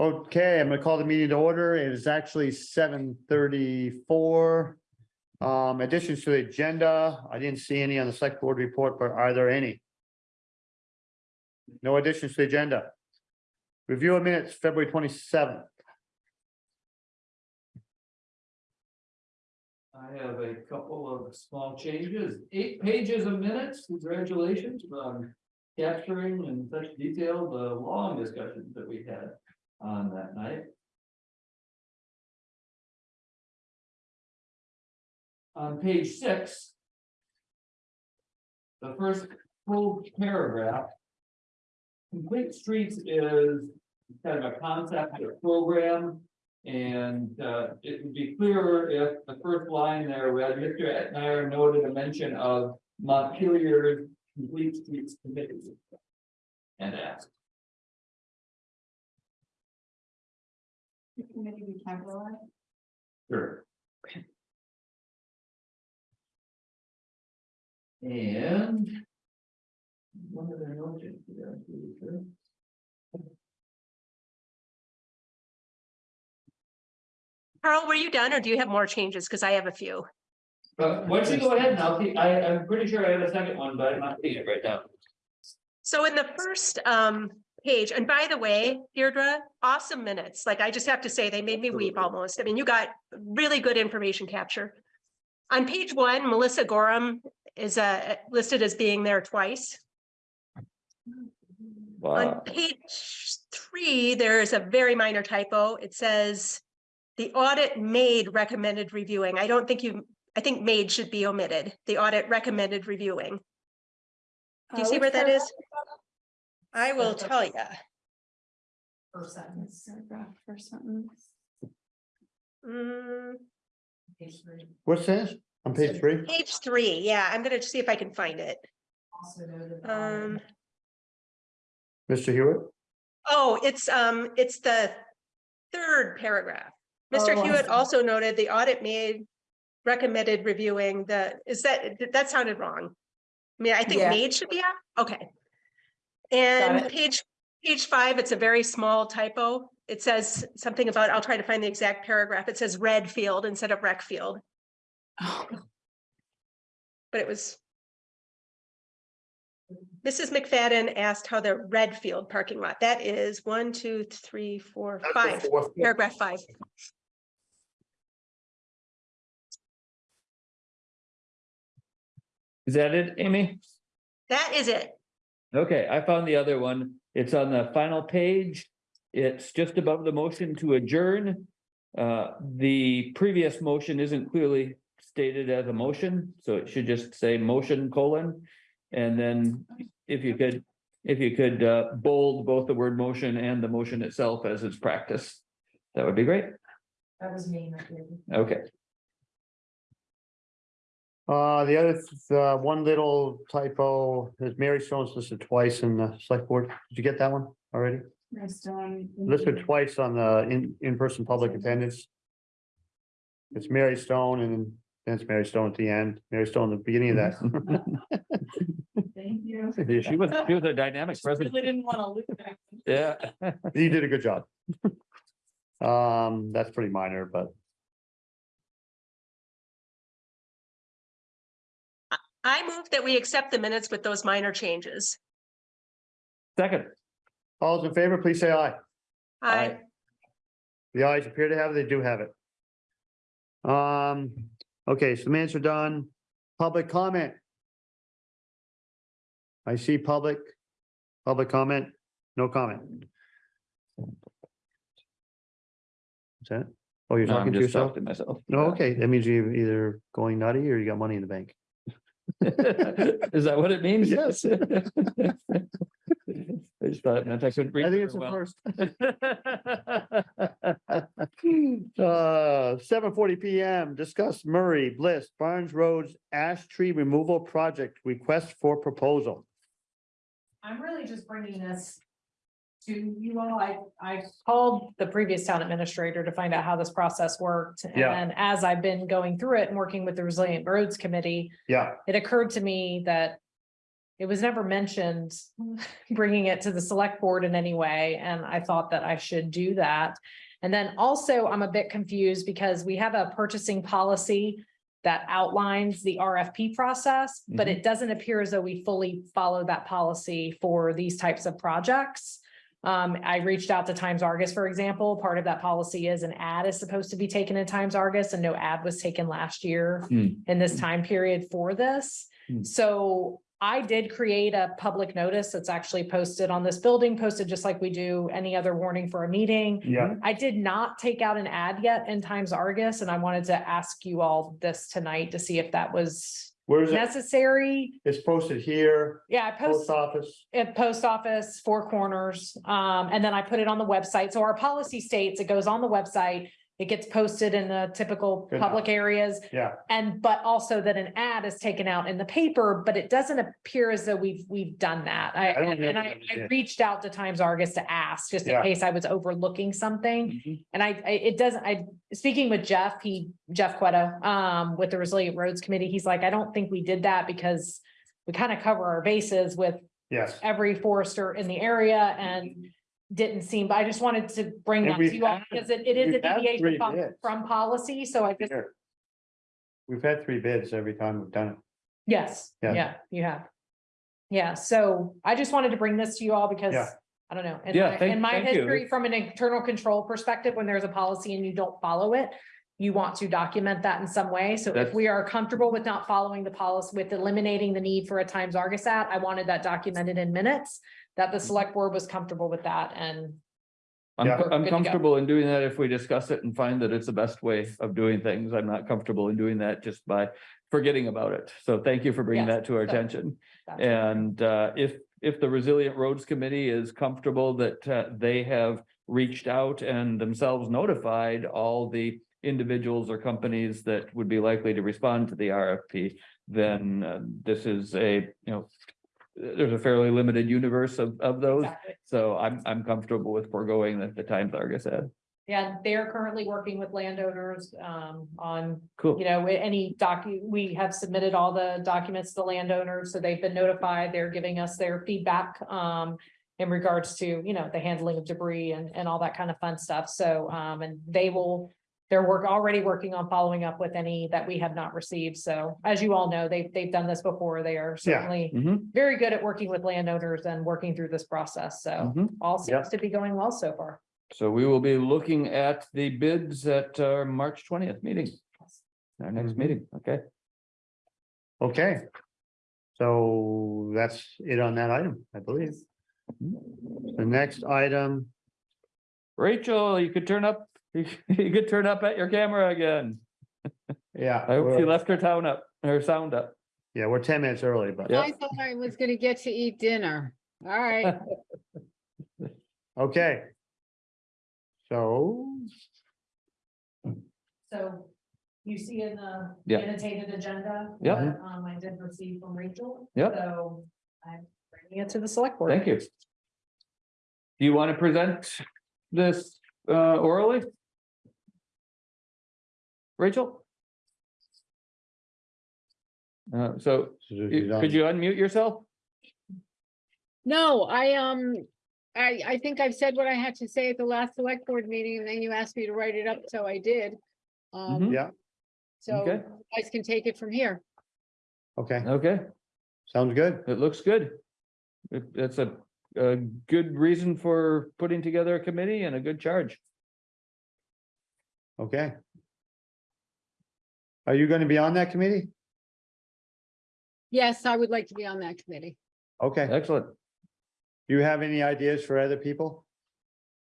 Okay, I'm gonna call the meeting to order. It is actually seven thirty-four. Um, additions to the agenda, I didn't see any on the select board report, but are there any? No additions to the agenda. Review of minutes, February twenty-seventh. I have a couple of small changes, eight pages of minutes, congratulations on capturing in such detail the long discussions that we had on that night. On page six. The first full paragraph. Complete Streets is kind of a concept or program. And uh, it would be clearer if the first line there, read, Mr. Etmeyer noted a mention of Montpelier Complete Streets Committee. And asked, Maybe we capitalize. sure. Okay. And. One other note, yeah, I'm pretty sure. Carl, were you done or do you have more changes? Because I have a few. But why don't you go ahead and I'll keep, I, I'm pretty sure I have a second one, but I'm not seeing it right now. So in the first um page, and by the way, Deirdre, awesome minutes. Like I just have to say, they made me weep almost. I mean, you got really good information capture. On page one, Melissa Gorham is uh listed as being there twice. Wow. On page three, there is a very minor typo. It says the audit made recommended reviewing. I don't think you, I think made should be omitted. The audit recommended reviewing. Do you see where that is? I will tell you. First sentence. Paragraph, first sentence. Mm, Page three. What's this? On page three? page three, yeah, I'm gonna see if I can find it. Also noted. Um, Mr. Hewitt? oh, it's um, it's the third paragraph. Mr. Oh, I Hewitt see. also noted the audit made recommended reviewing the, is that, that sounded wrong. I mean, I think Yeah. made should be out, okay. And page, page five, it's a very small typo. It says something about, I'll try to find the exact paragraph. It says red field instead of rec field, Oh, but it was. Mrs. McFadden asked how the red field parking lot, that is one, two, three, four, five, paragraph five. Is that it, Amy? That is it. Okay, I found the other one. It's on the final page. It's just above the motion to adjourn. Uh, the previous motion isn't clearly stated as a motion, so it should just say motion colon. And then if you could, if you could uh bold both the word motion and the motion itself as its practice. That would be great. That was me. not you. Okay, Uh, the other, the one little typo is Mary Stone's listed twice in the select board. Did you get that one already? Based on. Listed twice on the in, in-person public attendance. It's Mary Stone and then it's Mary Stone at the end, Mary Stone at the beginning of that. Thank you. she was, she was a dynamic president. Really didn't want to lose that. Yeah. You did a good job. Um, that's pretty minor, but I move that we accept the minutes with those minor changes. Second, all those in favor, please say aye. Aye. The ayes appear to have, it. they do have it. Um, okay, so the minutes are done. Public comment. I see public, public comment, no comment. Is that? Oh, you're No, I'm talking to just yourself? talking to myself. No, okay, that means you're either going nutty or you got money in the bank. Is that what it means? Yes. I just thought, I couldn't read I think it's the well. first. Uh, seven forty PM, discuss Murray, Bliss, Barnes Roads ash tree removal project request for proposal. I'm really just bringing this to you all. I, I called the previous town administrator to find out how this process worked. Yeah. And as I've been going through it and working with the Resilient Roads Committee, Yeah, it occurred to me that it was never mentioned bringing it to the select board in any way, and I thought that I should do that. And then also, I'm a bit confused because we have a purchasing policy that outlines the RFP process, but Mhm. it doesn't appear as though we fully follow that policy for these types of projects. Um, I reached out to Times Argus, for example. Part of that policy is an ad is supposed to be taken in Times Argus and no ad was taken last year Hmm. in this time period for this. Hmm. So I did create a public notice that's actually posted on this building, posted just like we do any other warning for a meeting. Yeah, I did not take out an ad yet in Times Argus, and I wanted to ask you all this tonight to see if that was where is it? necessary. It's posted here, Yeah, I post post office. at post office, Four Corners, um, and then I put it on the website. So our policy states it goes on the website. It gets posted in the typical Good enough. public areas. Yeah, And but also that an ad is taken out in the paper, but it doesn't appear as though we've, we've done that. I, I and I, I reached out to Times Argus to ask, just in Yeah. case I was overlooking something. Mhm. And I, I, it doesn't, I, speaking with Jeff, he, Jeff Quetta, um, with the Resilient Roads Committee, he's like, I don't think we did that because we kind of cover our bases with yes. every forester in the area and didn't seem, but I just wanted to bring And that to we've you all had- because it, it is a we've had deviation three from, bids. from policy. So I just Here. We've had three bids every time we've done it. Yes, Yeah. yeah, you have. Yeah, so I just wanted to bring this to you all because, Yeah. I don't know, in Yeah, my, thank- in my thank you. history, from an internal control perspective, when there's a policy and you don't follow it. You want to document that in some way, so if That's- we are comfortable with not following the policy, with eliminating the need for a Times Argus ad, I wanted that documented in minutes. That the select board was comfortable with that and, I'm, Yeah. I'm Good to go. comfortable in doing that if we discuss it and find that it's the best way of doing things. I'm not comfortable in doing that just by forgetting about it. So thank you for bringing Yes, that to our so- attention. Gotcha. And uh, if, if the Resilient Roads Committee is comfortable that uh, they have reached out and themselves notified all the individuals or companies that would be likely to respond to the RFP, then uh, this is a, you know, there's a fairly limited universe of, of those. Exactly. So I'm, I'm comfortable with foregoing the, the Times Argus ad. Yeah, they're currently working with landowners, um, on Cool. you know, any docu, we have submitted all the documents to the landowners, so they've been notified, they're giving us their feedback. Um, in regards to, you know, the handling of debris and, and all that kind of fun stuff, so, um, and they will. They're work, already working on following up with any that we have not received, so as you all know, they've, they've done this before, they are Yeah. certainly. Mhm, Very good at working with landowners and working through this process, so mhm. all Yeah. seems to be going well so far. So we will be looking at the bids at our March twentieth meeting. Our next Mhm. meeting, okay? Okay. So that's it on that item, I believe. The next item, Rachel, you could turn up, you could turn up at your camera again. yeah. I hope she we're- left her town up, her sound up. Yeah, we're ten minutes early, but, Yeah. I thought I was gonna get to eat dinner. All right, okay. So, So you see in the Yeah. annotated agenda. Yeah. what, Um, I did receive from Rachel. Yep. So I'm bringing it to the select board. Thank you. Do you want to present this uh orally? Rachel? Uh, so you- could you unmute yourself? no, I, um, I, I think I've said what I had to say at the last select board meeting, and then you asked me to write it up, so I did. Um, Mhm. Yeah, so Okay. you guys can take it from here. okay, Okay, sounds good. it looks good. It- That's a a good reason for putting together a committee and a good charge. Okay. Are you gonna be on that committee? Yes, I would like to be on that committee. Okay, Excellent. do you have any ideas for other people?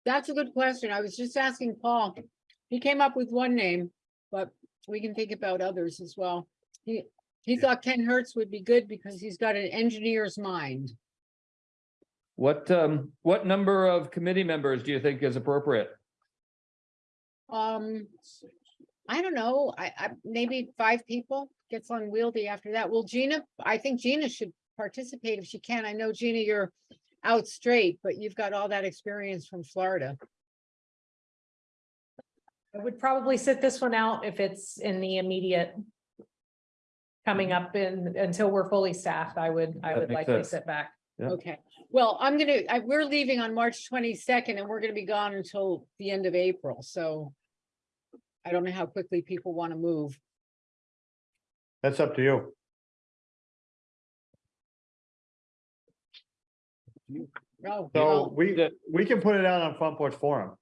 That's a good question. I was just asking Paul. He came up with one name, but we can think about others as well. He, he Yeah. thought Ken Hertz would be good because he's got an engineer's mind. What um, what number of committee members do you think is appropriate? Um, I don't know, I, I, maybe five people gets unwieldy after that. Well, Gina, I think Gina should participate if she can. I know Gina, you're out straight, but you've got all that experience from Florida. I would probably sit this one out if it's in the immediate coming up in, until we're fully staffed, I would, I That would makes likely sense. sit back. Yeah. Okay, well, I'm gonna, I, we're leaving on March twenty-second and we're gonna be gone until the end of April, so. I don't know how quickly people want to move. That's up to you. Oh, So well, we, the- we can put it out on Front Porch Forum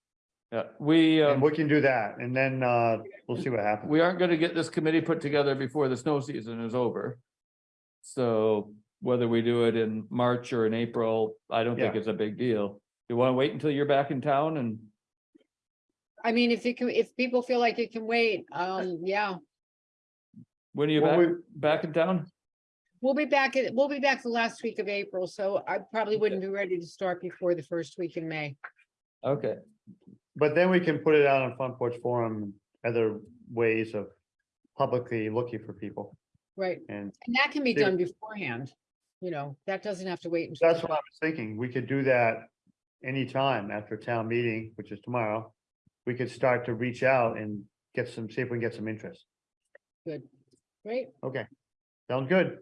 Yeah, we, and um, we can do that and then, uh, we'll see what happens. we aren't gonna get this committee put together before the snow season is over. So whether we do it in March or in April, I don't think Yeah. it's a big deal. You wanna wait until you're back in town and, I mean, if you can, if people feel like it can wait, um, yeah, when are you Well, back, we- back in town? we'll be back, at we'll be back the last week of April, so I probably wouldn't be ready to start before the first week in May. Okay, But then we can put it out on Front Porch Forum, other ways of publicly looking for people Right, and and that can be Yeah. done beforehand, you know, that doesn't have to wait. until That's what I was thinking. We could do that anytime after town meeting, which is tomorrow. We could start to reach out and get some, see if we can get some interest. Good. Great, Okay, sounds good.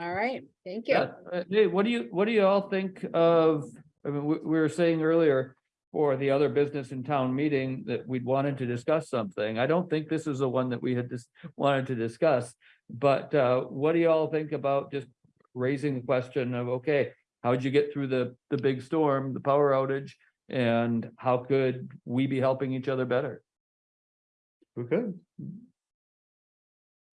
all right, thank you. yeah, uh, hey, what do you, what do you all think of, I mean, we, we were saying earlier. For the other business in town meeting that we'd wanted to discuss something. I don't think this is the one that we had just wanted to discuss. But uh, what do you all think about just raising the question of, okay, how'd you get through the, the big storm, the power outage? And how could we be helping each other better? We could.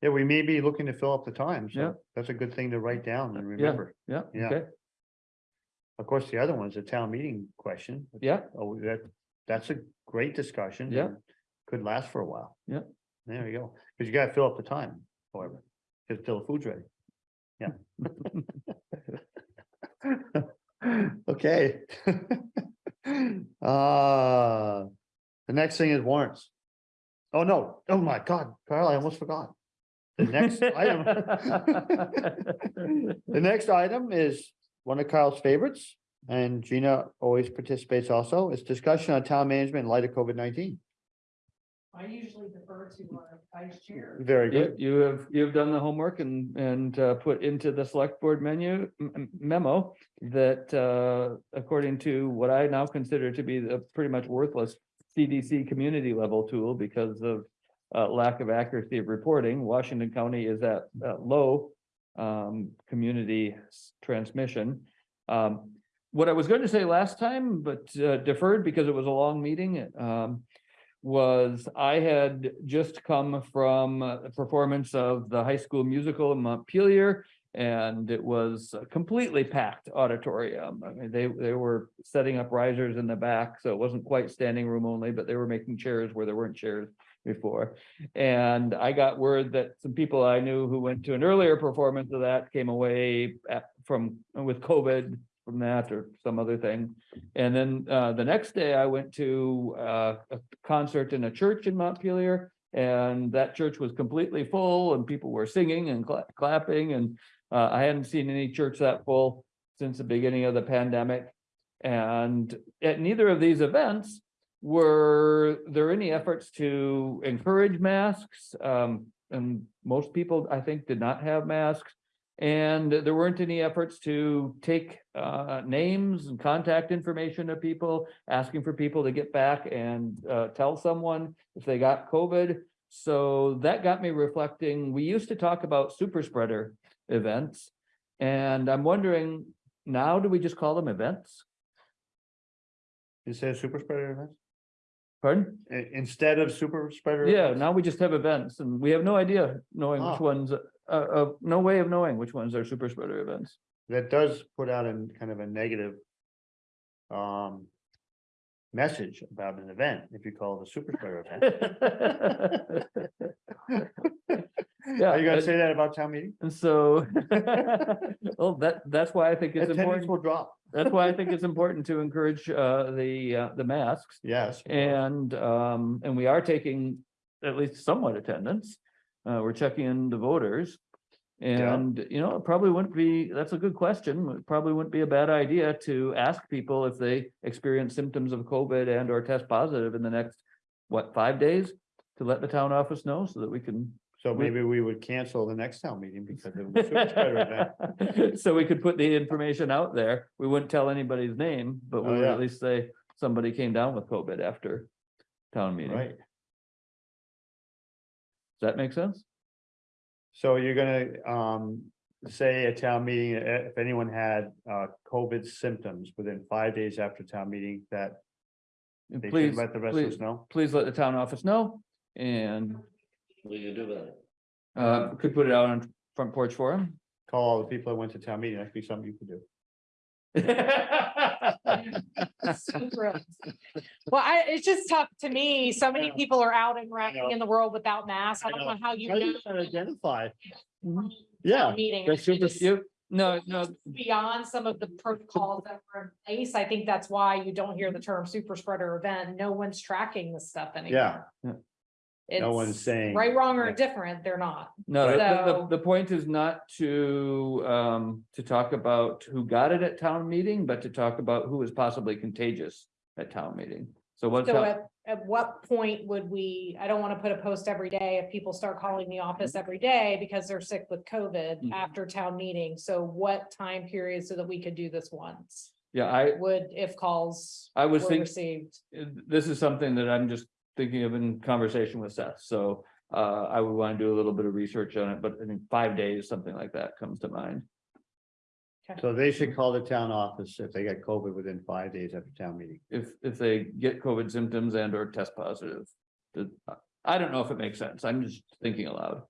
Yeah, we may be looking to fill up the time, Yeah. so that's a good thing to write down and remember. Yeah, Yeah. okay, Of course, the other one's a town meeting question. yeah, Oh, that, that's a great discussion. Yeah. and Could last for a while. Yeah. There you go, because you gotta fill up the time, however, because till the food's ready. Yeah. Okay. Uh, the next thing is warrants. Oh, no, oh my God, Carl, I almost forgot. The next item. The next item is one of Carl's favorites, and Gina always participates also, is discussion on town management in light of COVID nineteen. I usually defer to our vice chair. Very You, good. you have, you've done the homework and, and uh, put into the select board menu m- m- memo that, uh, according to what I now consider to be the pretty much worthless CDC community level tool because of uh, lack of accuracy of reporting, Washington County is at, at low um, community s- transmission. Um, what I was going to say last time, but uh, deferred because it was a long meeting, um, was I had just come from the performance of the high school musical in Montpelier. And it was a completely packed auditorium. I mean, they, they were setting up risers in the back, so it wasn't quite standing room only, but they were making chairs where there weren't chairs before. And I got word that some people I knew who went to an earlier performance of that came away at- from, with COVID from that or some other thing. And then uh, the next day I went to uh, a concert in a church in Montpelier. And that church was completely full and people were singing and cla- clapping and uh, I hadn't seen any church that full since the beginning of the pandemic. And at neither of these events were there any efforts to encourage masks. Um, and most people, I think, did not have masks. And there weren't any efforts to take uh names and contact information of people, asking for people to get back and uh tell someone if they got COVID. So that got me reflecting, we used to talk about super spreader events. And I'm wondering, now do we just call them events? You said super spreader events? Pardon? I- instead of super spreader? Yeah, events? now we just have events and we have no idea knowing which Ah. ones, uh, uh, no way of knowing which ones are super spreader events. That does put out in kind of a negative. Um. Message about an event, if you call it a super spreader event. Yeah. Are you gonna say that about town meeting? And so, well, that, that's why I think it's Attendance important, will drop, that's why I think it's important to encourage, uh, the, uh, the masks. yes. And, um, and we are taking at least somewhat attendance. Uh, we're checking in the voters. And, you know, it probably wouldn't be, that's a good question. It probably wouldn't be a bad idea to ask people if they experience symptoms of COVID and or test positive in the next, what, five days? To let the town office know so that we can So We- maybe we would cancel the next town meeting because of the super spreader event. So we could put the information out there. We wouldn't tell anybody's name, but we Oh, would yeah. at least say somebody came down with COVID after town meeting. Right. Does Right, that make sense? so you're gonna, um, say at town meeting, if anyone had, uh, COVID symptoms within five days after town meeting, that they should Please, let the rest of us know. please let the town office know and What do you do about it? uh could put it out on front porch forum. Call all the people that went to town meeting, that could be something you could do. Well, I, it's just tough to me. So many know. people are out and running know. in the world without masks. I I don't know. know how you How do you gonna Identify, yeah, Meeting. That's super, It's you, no, no, Beyond some of the protocols that were in place. I think that's why you don't hear the term super spreader event. No one's tracking this stuff anymore. yeah, no one's It's saying. Right, wrong, or Yeah. indifferent, they're not. no, the- the, So- the point is not to um to talk about who got it at town meeting, but to talk about who is possibly contagious at town meeting. So what's, So hap- at, at what point would we, I don't want to put a post every day if people start calling the office every day because they're sick with COVID Mhm. after town meeting. So what time period so that we could do this once? yeah, I, Would, if calls I was were thinking. received? this is something that I'm just thinking of in conversation with Seth, so uh, I would want to do a little bit of research on it, but I think five days, something like that comes to mind. So they should call the town office if they get COVID within five days after town meeting. If, if they get COVID symptoms and or test positive. The- I don't know if it makes sense, I'm just thinking aloud.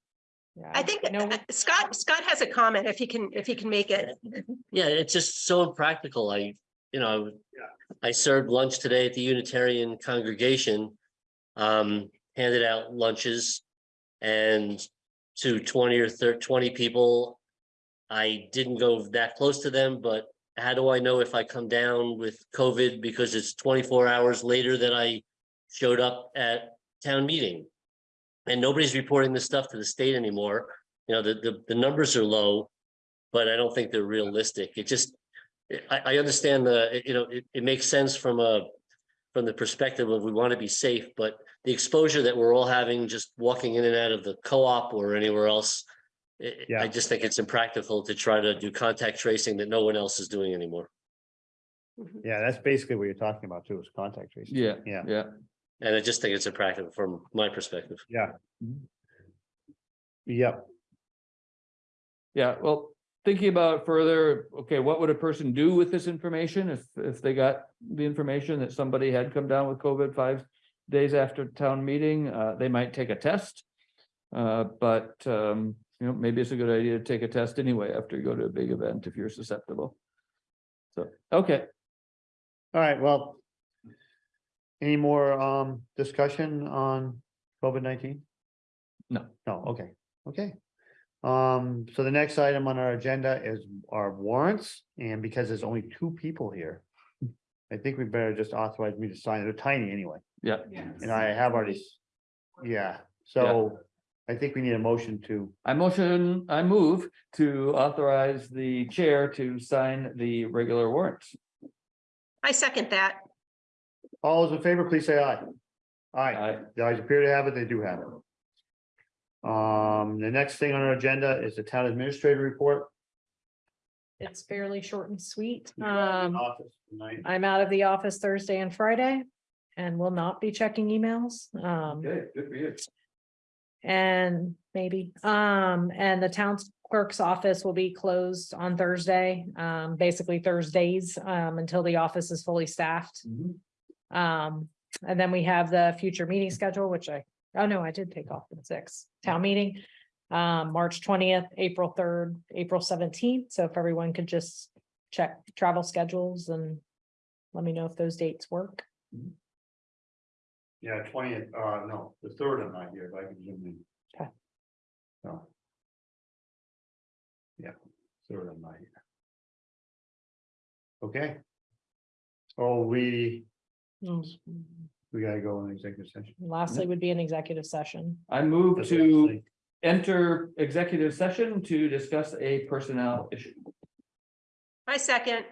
Yeah, I think No, uh, Scott, Scott has a comment if he can, if he can make it. Yeah, it's just so impractical. I, you know, I served lunch today at the Unitarian congregation. Um, handed out lunches and to twenty or twenty people. I didn't go that close to them, but how do I know if I come down with COVID because it's twenty-four hours later that I showed up at town meeting? And nobody's reporting this stuff to the state anymore. You know, the, the, the numbers are low, but I don't think they're realistic. It just, I, I understand the, you know, it, it makes sense from a, from the perspective of we want to be safe, but the exposure that we're all having just walking in and out of the co-op or anywhere else. I- Yeah. I just think it's impractical to try to do contact tracing that no one else is doing anymore. Mm-hmm. Yeah, that's basically what you're talking about too, is contact tracing. Yeah, Yeah. yeah, And I just think it's impractical from my perspective. Yeah. Mm-hmm. Yep, yeah, well, thinking about it further, okay, what would a person do with this information if, if they got the information that somebody had come down with COVID five days after town meeting, uh, they might take a test. Uh, but, um, you know, maybe it's a good idea to take a test anyway after you go to a big event if you're susceptible. So, okay, all right, well. Any more um discussion on COVID nineteen? No. No, okay, okay. Um, so the next item on our agenda is our warrants, and because there's only two people here. I think we better just authorize me to sign, they're tiny anyway, yeah, and I have already, s- yeah, so. I think we need a motion to, I motion, I move to authorize the chair to sign the regular warrants. I second that. all those in favor, please say aye. Aye. I, The ayes appear to have it, they do have it. Um, the next thing on our agenda is the town administrator report. It's fairly short and sweet. Um, Office tonight. I'm out of the office Thursday and Friday and will not be checking emails. Um, okay, good for you. and maybe, um, and the town clerk's office will be closed on Thursday, um, basically Thursdays, um, until the office is fully staffed. Mhm. Um, and then we have the future meeting schedule, which I, oh no, I did take off the sixth, town meeting. Um, March twentieth, April third, April seventeenth, so if everyone could just check travel schedules and. Let me know if those dates work. Yeah, twentieth, uh, no, the third I'm not here, but I can zoom in. Okay. No. Yeah, third I'm not here. Okay. Oh, we, we gotta go in executive session. Lastly would be an executive session. I move That's to what enter executive session to discuss a personnel issue. I second.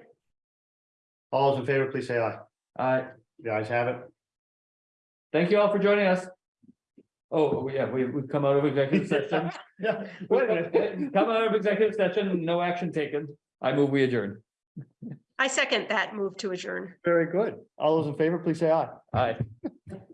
All those in favor, please say aye. I The ayes have it. Thank you all for joining us. Oh, yeah, we, we've come out of executive session. Yeah. Wait a minute, Come out of executive session, no action taken. I move we adjourn. I second that move to adjourn. Very good. All those in favor, please say aye. Aye.